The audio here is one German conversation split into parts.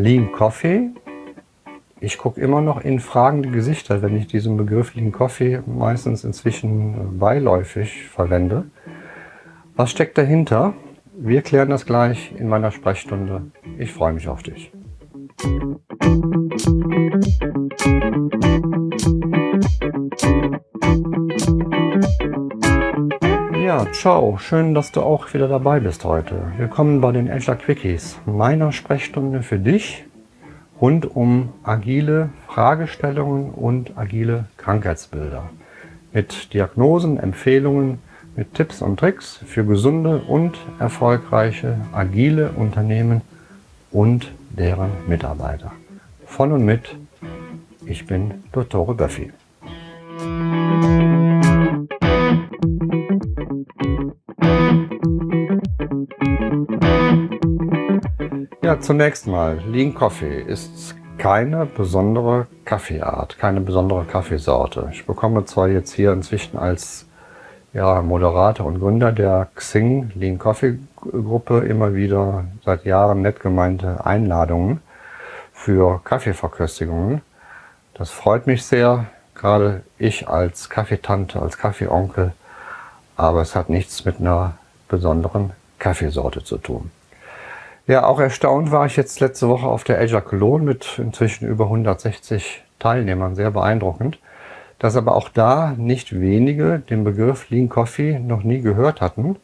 Lean Coffee. Ich gucke immer noch in fragende Gesichter, wenn ich diesen Begriff Lean Coffee meistens inzwischen beiläufig verwende. Was steckt dahinter? Wir klären das gleich in meiner Sprechstunde. Ich freue mich auf dich. Ciao. Schön, dass du auch wieder dabei bist heute. Willkommen bei den Azure Quickies, meiner Sprechstunde für dich rund um agile Fragestellungen und agile Krankheitsbilder. Mit Diagnosen, Empfehlungen, mit Tipps und Tricks für gesunde und erfolgreiche agile Unternehmen und deren Mitarbeiter. Von und mit, ich bin Dottore Böffi. Ja, zunächst mal, Lean Coffee ist keine besondere Kaffeeart, keine besondere Kaffeesorte. Ich bekomme zwar jetzt hier inzwischen als ja, Moderator und Gründer der Xing Lean Coffee Gruppe immer wieder seit Jahren nett gemeinte Einladungen für Kaffeeverköstigungen. Das freut mich sehr, gerade ich als Kaffeetante, als Kaffeeonkel, aber es hat nichts mit einer besonderen Kaffeesorte zu tun. Ja, auch erstaunt war ich jetzt letzte Woche auf der Azure Cologne mit inzwischen über 160 Teilnehmern, sehr beeindruckend, dass aber auch da nicht wenige den Begriff Lean Coffee noch nie gehört hatten.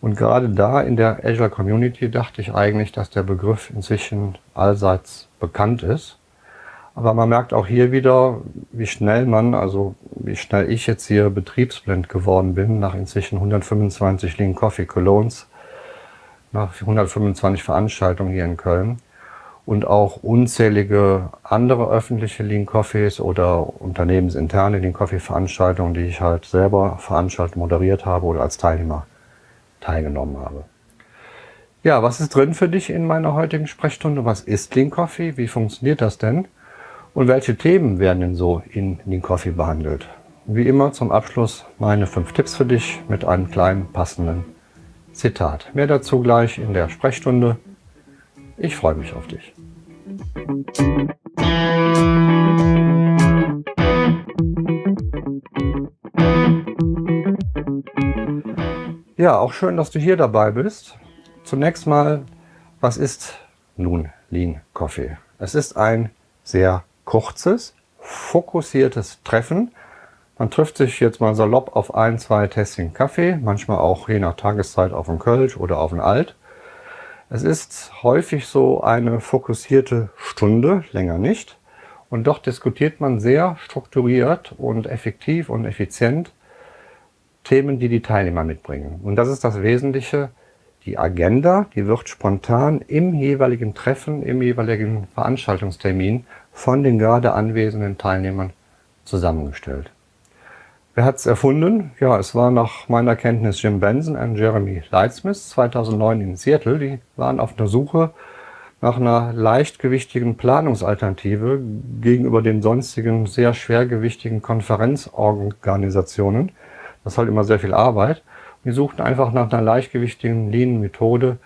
Und gerade da in der Azure Community dachte ich eigentlich, dass der Begriff inzwischen allseits bekannt ist. Aber man merkt auch hier wieder, wie schnell man, also wie schnell ich jetzt hier betriebsblind geworden bin, nach inzwischen 125 Lean Coffee Colognes nach 125 Veranstaltungen hier in Köln und auch unzählige andere öffentliche Lean Coffees oder unternehmensinterne Lean Coffee Veranstaltungen, die ich halt selber veranstaltet, moderiert habe oder als Teilnehmer teilgenommen habe. Ja, was ist drin für dich in meiner heutigen Sprechstunde? Was ist Lean Coffee? Wie funktioniert das denn? Und welche Themen werden denn so in Lean Coffee behandelt? Wie immer zum Abschluss meine fünf Tipps für dich mit einem kleinen passenden Zitat. Mehr dazu gleich in der Sprechstunde. Ich freue mich auf dich. Ja, auch schön, dass du hier dabei bist. Zunächst mal, was ist nun Lean Coffee? Es ist ein sehr kurzes, fokussiertes Treffen man trifft sich jetzt mal salopp auf ein, zwei Tässchen Kaffee, manchmal auch je nach Tageszeit auf einen Kölsch oder auf einen Alt. Es ist häufig so eine fokussierte Stunde, länger nicht. Und doch diskutiert man sehr strukturiert und effektiv und effizient Themen, die die Teilnehmer mitbringen. Und das ist das Wesentliche. Die Agenda, die wird spontan im jeweiligen Treffen, im jeweiligen Veranstaltungstermin von den gerade anwesenden Teilnehmern zusammengestellt. Wer hat es erfunden? Ja, es war nach meiner Kenntnis Jim Benson und Jeremy Lightsmith 2009 in Seattle. Die waren auf der Suche nach einer leichtgewichtigen Planungsalternative gegenüber den sonstigen sehr schwergewichtigen Konferenzorganisationen. Das ist halt immer sehr viel Arbeit. Wir suchten einfach nach einer leichtgewichtigen Lean-Methode,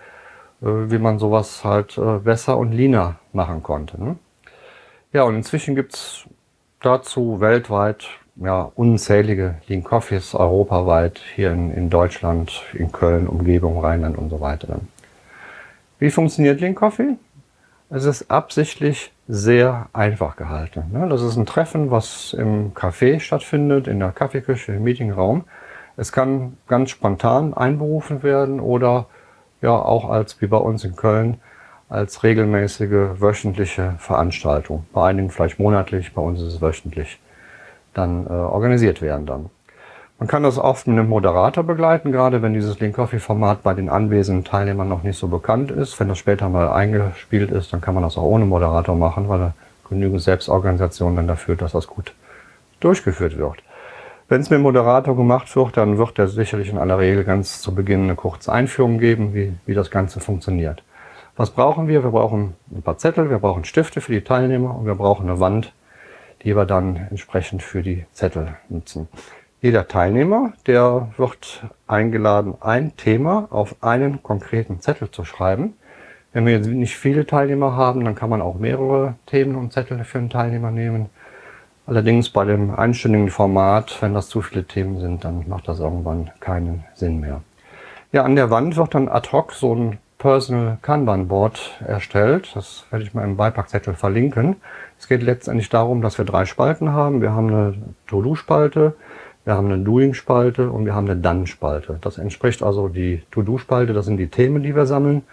äh, wie man sowas halt äh, besser und leaner machen konnte. Ne? Ja, und inzwischen gibt's dazu weltweit ja, unzählige Lean Coffees europaweit, hier in, in Deutschland, in Köln, Umgebung, Rheinland und so weiter. Wie funktioniert Lean Coffee? Es ist absichtlich sehr einfach gehalten. Ne? Das ist ein Treffen, was im Café stattfindet, in der Kaffeeküche, im Meetingraum. Es kann ganz spontan einberufen werden oder ja auch als, wie bei uns in Köln, als regelmäßige wöchentliche Veranstaltung. Bei einigen vielleicht monatlich, bei uns ist es wöchentlich dann äh, organisiert werden dann. Man kann das oft mit einem Moderator begleiten, gerade wenn dieses Link Coffee Format bei den anwesenden Teilnehmern noch nicht so bekannt ist. Wenn das später mal eingespielt ist, dann kann man das auch ohne Moderator machen, weil genügend Selbstorganisation dann dafür, dass das gut durchgeführt wird. Wenn es mit Moderator gemacht wird, dann wird er sicherlich in aller Regel ganz zu Beginn eine kurze Einführung geben, wie, wie das Ganze funktioniert. Was brauchen wir? Wir brauchen ein paar Zettel, wir brauchen Stifte für die Teilnehmer und wir brauchen eine Wand, die wir dann entsprechend für die Zettel nutzen. Jeder Teilnehmer, der wird eingeladen, ein Thema auf einen konkreten Zettel zu schreiben. Wenn wir jetzt nicht viele Teilnehmer haben, dann kann man auch mehrere Themen und Zettel für einen Teilnehmer nehmen. Allerdings bei dem einstündigen Format, wenn das zu viele Themen sind, dann macht das irgendwann keinen Sinn mehr. Ja, an der Wand wird dann ad hoc so ein Personal Kanban Board erstellt. Das werde ich mal im Beipackzettel verlinken. Es geht letztendlich darum, dass wir drei Spalten haben. Wir haben eine To-Do-Spalte, wir haben eine Doing-Spalte und wir haben eine Done-Spalte. Das entspricht also die To-Do-Spalte, das sind die Themen, die wir sammeln.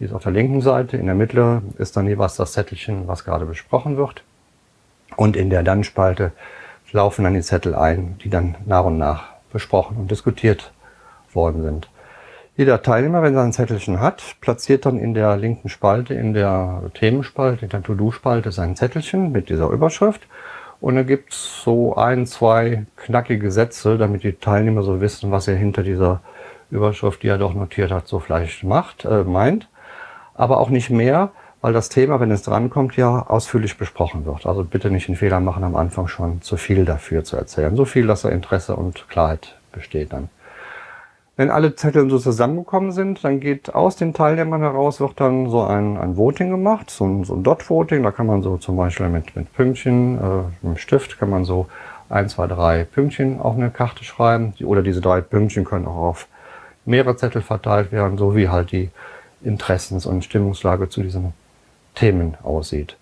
Die ist auf der linken Seite. In der Mitte ist dann jeweils das Zettelchen, was gerade besprochen wird. Und in der Dann-Spalte laufen dann die Zettel ein, die dann nach und nach besprochen und diskutiert worden sind. Jeder Teilnehmer, wenn er ein Zettelchen hat, platziert dann in der linken Spalte, in der Themenspalte, in der To-Do-Spalte sein Zettelchen mit dieser Überschrift. Und da gibt es so ein, zwei knackige Sätze, damit die Teilnehmer so wissen, was er hinter dieser Überschrift, die er doch notiert hat, so vielleicht macht, äh, meint. Aber auch nicht mehr, weil das Thema, wenn es drankommt, ja ausführlich besprochen wird. Also bitte nicht den Fehler machen, am Anfang schon zu viel dafür zu erzählen. So viel, dass da Interesse und Klarheit besteht dann. Wenn alle Zettel so zusammengekommen sind, dann geht aus den Teilnehmern heraus, wird dann so ein, ein Voting gemacht, so ein, so ein Dot-Voting. Da kann man so zum Beispiel mit, mit Pünktchen, äh, mit dem Stift kann man so ein, zwei, drei Pünktchen auf eine Karte schreiben. Oder diese drei Pünktchen können auch auf mehrere Zettel verteilt werden, so wie halt die Interessens- und Stimmungslage zu diesen Themen aussieht.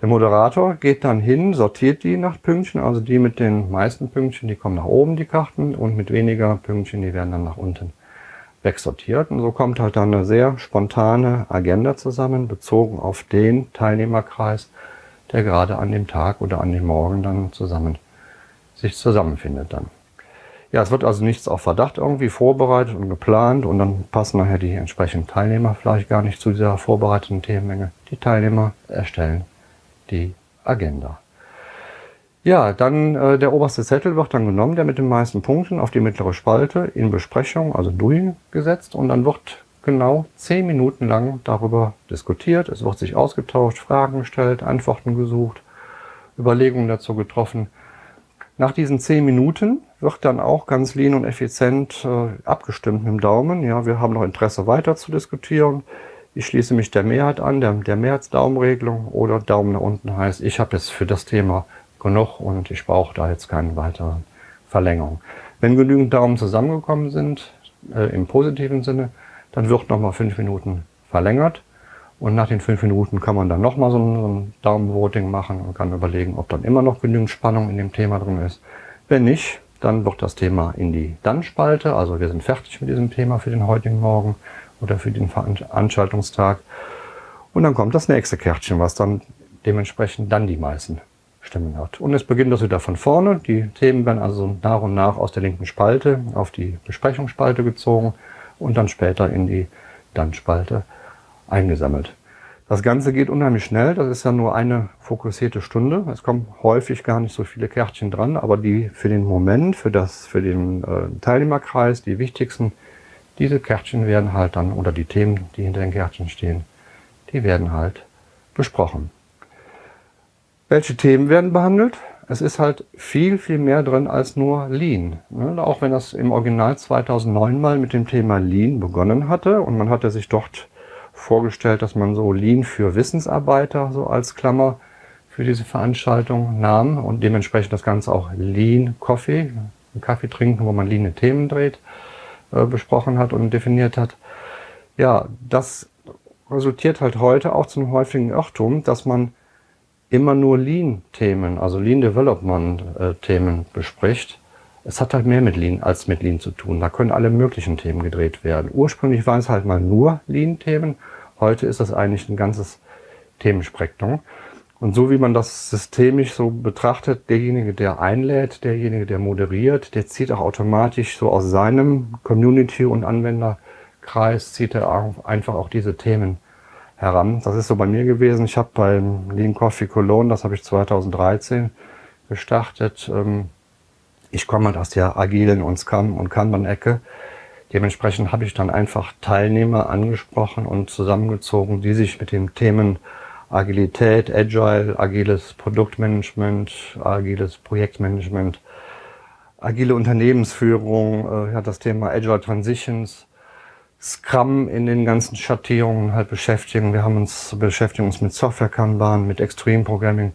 Der Moderator geht dann hin, sortiert die nach Pünktchen, also die mit den meisten Pünktchen, die kommen nach oben, die Karten, und mit weniger Pünktchen, die werden dann nach unten wegsortiert. Und so kommt halt dann eine sehr spontane Agenda zusammen, bezogen auf den Teilnehmerkreis, der gerade an dem Tag oder an dem Morgen dann zusammen sich zusammenfindet dann. Ja, es wird also nichts auf Verdacht irgendwie vorbereitet und geplant und dann passen nachher die entsprechenden Teilnehmer vielleicht gar nicht zu dieser vorbereiteten Themenmenge. Die Teilnehmer erstellen die Agenda. Ja, dann äh, der oberste Zettel wird dann genommen, der mit den meisten Punkten auf die mittlere Spalte in Besprechung, also Doing, gesetzt und dann wird genau zehn Minuten lang darüber diskutiert. Es wird sich ausgetauscht, Fragen gestellt, Antworten gesucht, Überlegungen dazu getroffen. Nach diesen zehn Minuten wird dann auch ganz lean und effizient äh, abgestimmt mit dem Daumen. Ja, wir haben noch Interesse weiter zu diskutieren. Ich schließe mich der Mehrheit an, der, der Mehrheitsdaumenregelung oder Daumen nach unten heißt, ich habe jetzt für das Thema genug und ich brauche da jetzt keine weitere Verlängerung. Wenn genügend Daumen zusammengekommen sind, äh, im positiven Sinne, dann wird nochmal fünf Minuten verlängert. Und nach den fünf Minuten kann man dann nochmal so ein, so ein Daumenvoting machen und kann überlegen, ob dann immer noch genügend Spannung in dem Thema drin ist. Wenn nicht, dann wird das Thema in die Dann-Spalte. Also wir sind fertig mit diesem Thema für den heutigen Morgen oder für den Veranstaltungstag. Und dann kommt das nächste Kärtchen, was dann dementsprechend dann die meisten Stimmen hat. Und es beginnt das wieder von vorne. Die Themen werden also nach und nach aus der linken Spalte auf die Besprechungsspalte gezogen und dann später in die Dann-Spalte eingesammelt. Das Ganze geht unheimlich schnell, das ist ja nur eine fokussierte Stunde. Es kommen häufig gar nicht so viele Kärtchen dran, aber die für den Moment, für, das, für den äh, Teilnehmerkreis, die wichtigsten, diese Kärtchen werden halt dann, oder die Themen, die hinter den Kärtchen stehen, die werden halt besprochen. Welche Themen werden behandelt? Es ist halt viel, viel mehr drin als nur Lean. Ne? Auch wenn das im Original 2009 mal mit dem Thema Lean begonnen hatte und man hatte sich dort vorgestellt, dass man so Lean für Wissensarbeiter so als Klammer für diese Veranstaltung nahm und dementsprechend das Ganze auch Lean Coffee, Kaffee trinken, wo man Lean Themen dreht, äh, besprochen hat und definiert hat. Ja, das resultiert halt heute auch zum häufigen Irrtum, dass man immer nur Lean-Themen, also Lean Development-Themen bespricht. Es hat halt mehr mit Lean als mit Lean zu tun. Da können alle möglichen Themen gedreht werden. Ursprünglich waren es halt mal nur Lean-Themen. Heute ist das eigentlich ein ganzes Themenspektrum. Und so wie man das systemisch so betrachtet, derjenige, der einlädt, derjenige, der moderiert, der zieht auch automatisch so aus seinem Community- und Anwenderkreis, zieht er einfach auch diese Themen heran. Das ist so bei mir gewesen. Ich habe beim Lean Coffee Cologne, das habe ich 2013 gestartet, ähm, ich komme halt aus der agilen und Scrum- und Kanban-Ecke. Dementsprechend habe ich dann einfach Teilnehmer angesprochen und zusammengezogen, die sich mit den Themen Agilität, Agile, agiles Produktmanagement, agiles Projektmanagement, agile Unternehmensführung, äh, ja, das Thema Agile Transitions, Scrum in den ganzen Schattierungen halt beschäftigen. Wir haben uns beschäftigen uns mit Software Kanban, mit Extreme Programming,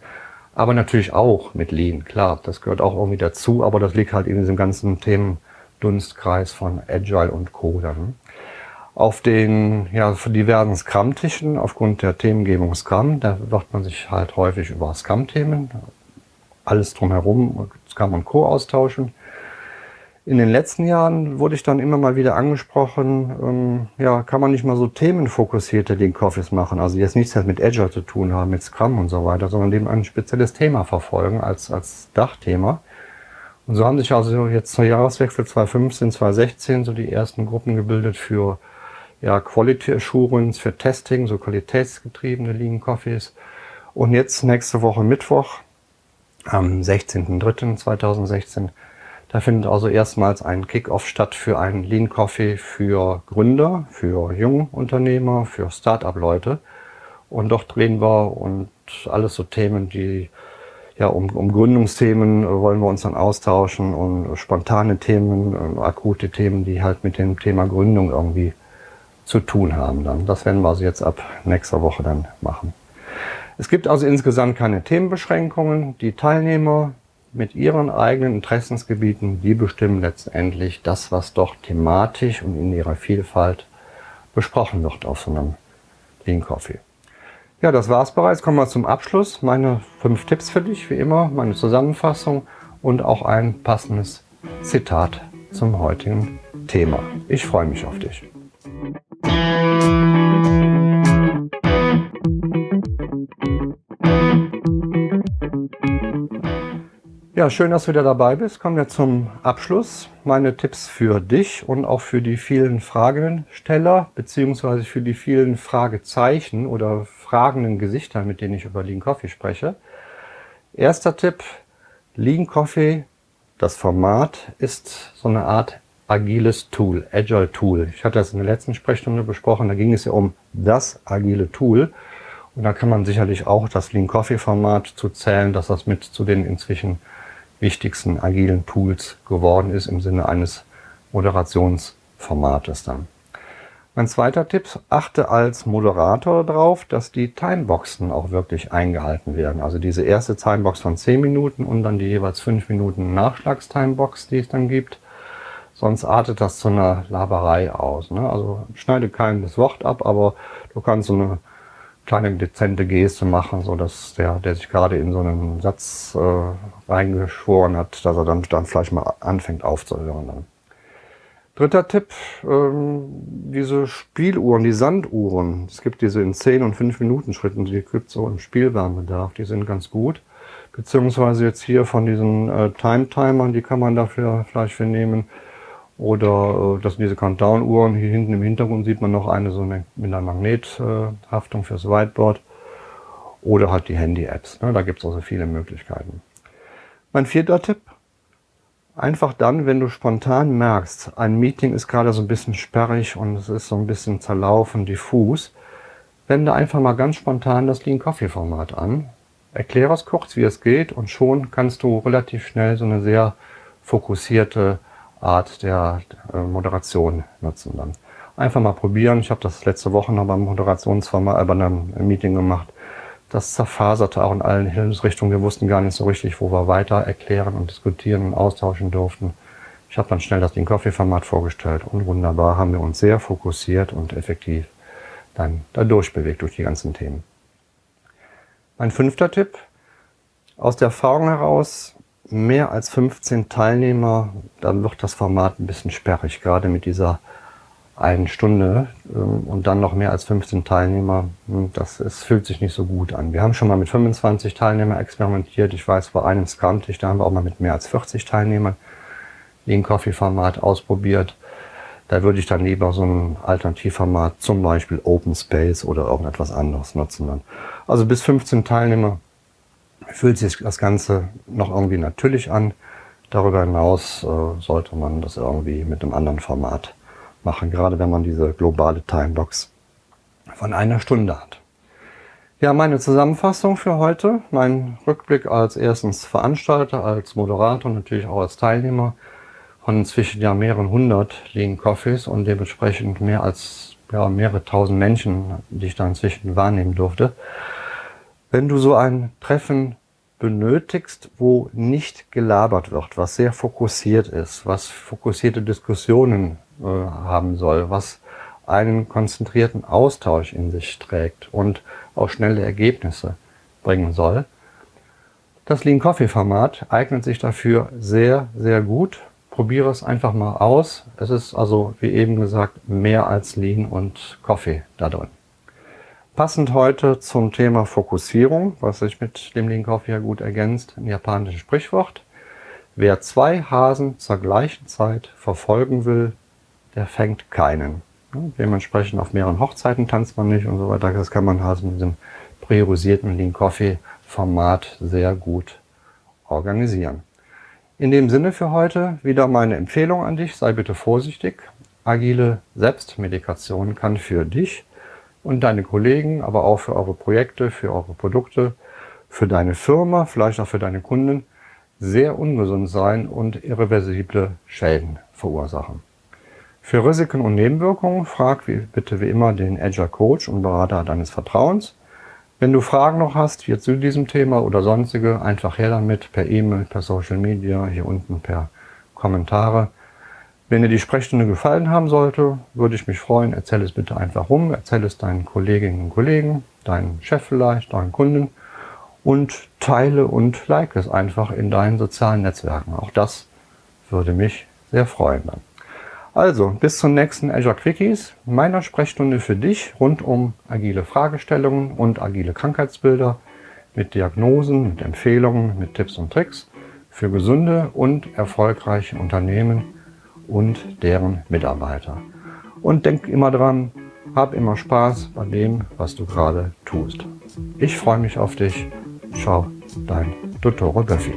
aber natürlich auch mit Lean. Klar, das gehört auch irgendwie dazu, aber das liegt halt in diesem ganzen Themendunstkreis von Agile und Co. Dann. Auf den ja, diversen Scrum-Tischen, aufgrund der Themengebung Scrum, da wird man sich halt häufig über Scrum-Themen, alles drumherum, Scrum und Co. austauschen. In den letzten Jahren wurde ich dann immer mal wieder angesprochen, ähm, ja, kann man nicht mal so themenfokussierte Lean Coffees machen, also jetzt nichts mit Agile zu tun haben, mit Scrum und so weiter, sondern eben ein spezielles Thema verfolgen als, als Dachthema. Und so haben sich also jetzt zur Jahreswechsel 2015, 2016 so die ersten Gruppen gebildet für ja, Quality Assurance, für Testing, so qualitätsgetriebene Lean Coffees. Und jetzt nächste Woche Mittwoch, am 16.03.2016, da findet also erstmals ein Kickoff statt für einen Lean Coffee für Gründer, für Jungunternehmer, für Start-up-Leute. Und dort drehen wir und alles so Themen, die ja, um, um Gründungsthemen wollen wir uns dann austauschen und spontane Themen, akute Themen, die halt mit dem Thema Gründung irgendwie zu tun haben dann. Das werden wir also jetzt ab nächster Woche dann machen. Es gibt also insgesamt keine Themenbeschränkungen. Die Teilnehmer mit ihren eigenen Interessensgebieten, die bestimmen letztendlich das, was dort thematisch und in ihrer Vielfalt besprochen wird auf so einem Lean Coffee. Ja, das war's bereits. Kommen wir zum Abschluss. Meine fünf Tipps für dich, wie immer, meine Zusammenfassung und auch ein passendes Zitat zum heutigen Thema. Ich freue mich auf dich. Ja, schön, dass du wieder dabei bist. Kommen wir zum Abschluss. Meine Tipps für dich und auch für die vielen Fragensteller, beziehungsweise für die vielen Fragezeichen oder fragenden Gesichter, mit denen ich über Lean Coffee spreche. Erster Tipp, Lean Coffee, das Format ist so eine Art agiles Tool, Agile Tool. Ich hatte das in der letzten Sprechstunde besprochen, da ging es ja um das agile Tool. Und da kann man sicherlich auch das Lean Coffee Format zu zählen, dass das mit zu den inzwischen wichtigsten agilen Tools geworden ist im Sinne eines Moderationsformates dann. Mein zweiter Tipp, achte als Moderator darauf, dass die Timeboxen auch wirklich eingehalten werden. Also diese erste Timebox von 10 Minuten und dann die jeweils 5 Minuten Nachschlagstimebox, die es dann gibt. Sonst artet das zu einer Laberei aus. Ne? Also schneide kein das Wort ab, aber du kannst so eine kleine dezente Geste machen, so dass der, der sich gerade in so einen Satz äh, reingeschworen hat, dass er dann, dann vielleicht mal anfängt aufzuhören. Dritter Tipp, ähm, diese Spieluhren, die Sanduhren. Es gibt diese in 10 und 5 Minuten Schritten, die gibt so im Spielwarenbedarf, die sind ganz gut. Beziehungsweise jetzt hier von diesen äh, Time-Timern, die kann man dafür vielleicht für nehmen. Oder äh, das sind diese Countdown-Uhren. Hier hinten im Hintergrund sieht man noch eine so eine, mit einer Magnethaftung fürs Whiteboard. Oder halt die Handy-Apps. Ne? Da gibt es also viele Möglichkeiten. Mein vierter Tipp. Einfach dann, wenn du spontan merkst, ein Meeting ist gerade so ein bisschen sperrig und es ist so ein bisschen zerlaufen, diffus, wende einfach mal ganz spontan das Lean Coffee Format an. Erkläre es kurz, wie es geht und schon kannst du relativ schnell so eine sehr fokussierte Art der Moderation nutzen dann. Einfach mal probieren. Ich habe das letzte Woche noch beim Moderationsformat, äh, bei einem Meeting gemacht. Das zerfaserte auch in allen Hilfsrichtungen. Wir wussten gar nicht so richtig, wo wir weiter erklären und diskutieren und austauschen durften. Ich habe dann schnell das Ding Coffee-Format vorgestellt und wunderbar haben wir uns sehr fokussiert und effektiv dann da durchbewegt durch die ganzen Themen. Mein fünfter Tipp. Aus der Erfahrung heraus, mehr als 15 Teilnehmer, dann wird das Format ein bisschen sperrig, gerade mit dieser einen Stunde ähm, und dann noch mehr als 15 Teilnehmer, hm, das ist, fühlt sich nicht so gut an. Wir haben schon mal mit 25 Teilnehmern experimentiert. Ich weiß, bei einem Scrum-Tisch, da haben wir auch mal mit mehr als 40 Teilnehmern Lean Coffee Format ausprobiert. Da würde ich dann lieber so ein Alternativformat, zum Beispiel Open Space oder irgendetwas anderes nutzen. Dann. Also bis 15 Teilnehmer fühlt sich das Ganze noch irgendwie natürlich an. Darüber hinaus äh, sollte man das irgendwie mit einem anderen Format machen, gerade wenn man diese globale Timebox von einer Stunde hat. Ja, meine Zusammenfassung für heute, mein Rückblick als erstens Veranstalter, als Moderator und natürlich auch als Teilnehmer von inzwischen ja mehreren hundert Lean Coffees und dementsprechend mehr als ja, mehrere tausend Menschen, die ich da inzwischen wahrnehmen durfte. Wenn du so ein Treffen benötigst, wo nicht gelabert wird, was sehr fokussiert ist, was fokussierte Diskussionen äh, haben soll, was einen konzentrierten Austausch in sich trägt und auch schnelle Ergebnisse bringen soll. Das Lean Coffee Format eignet sich dafür sehr, sehr gut. Probiere es einfach mal aus. Es ist also, wie eben gesagt, mehr als Lean und Coffee da drin. Passend heute zum Thema Fokussierung, was sich mit dem Lean Coffee ja gut ergänzt, ein japanisches Sprichwort. Wer zwei Hasen zur gleichen Zeit verfolgen will, der fängt keinen. Dementsprechend auf mehreren Hochzeiten tanzt man nicht und so weiter. Das kann man halt mit diesem priorisierten Lean Coffee Format sehr gut organisieren. In dem Sinne für heute wieder meine Empfehlung an dich, sei bitte vorsichtig. Agile Selbstmedikation kann für dich und deine Kollegen, aber auch für eure Projekte, für eure Produkte, für deine Firma, vielleicht auch für deine Kunden sehr ungesund sein und irreversible Schäden verursachen. Für Risiken und Nebenwirkungen frag wie, bitte wie immer den Agile Coach und Berater deines Vertrauens. Wenn du Fragen noch hast hier zu diesem Thema oder sonstige, einfach her damit per E-Mail, per Social Media, hier unten per Kommentare. Wenn dir die Sprechstunde gefallen haben sollte, würde ich mich freuen, erzähl es bitte einfach rum, erzähl es deinen Kolleginnen und Kollegen, deinem Chef vielleicht, deinen Kunden und teile und like es einfach in deinen sozialen Netzwerken. Auch das würde mich sehr freuen dann. Also, bis zum nächsten Azure Quickies, meiner Sprechstunde für dich rund um agile Fragestellungen und agile Krankheitsbilder mit Diagnosen, mit Empfehlungen, mit Tipps und Tricks für gesunde und erfolgreiche Unternehmen und deren Mitarbeiter. Und denk immer dran, hab immer Spaß bei dem, was du gerade tust. Ich freue mich auf dich. Ciao, dein Dottore Böffi.